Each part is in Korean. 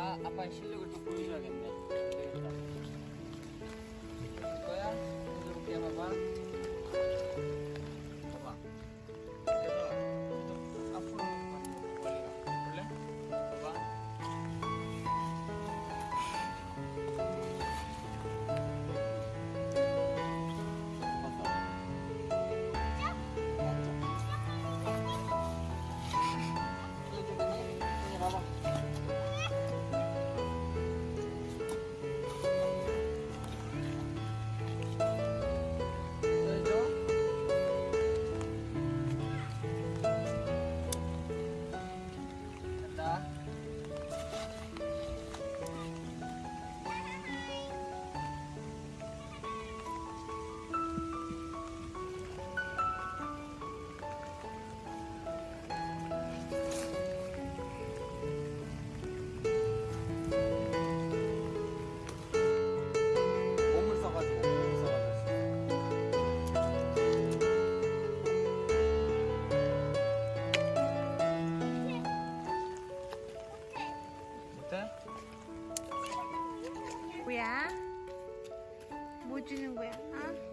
아, 아빠 실력을 또 보여줘야겠네. 어때? 뭐야? 뭐 주는 거야? 어?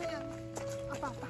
哎呀，阿爸爸。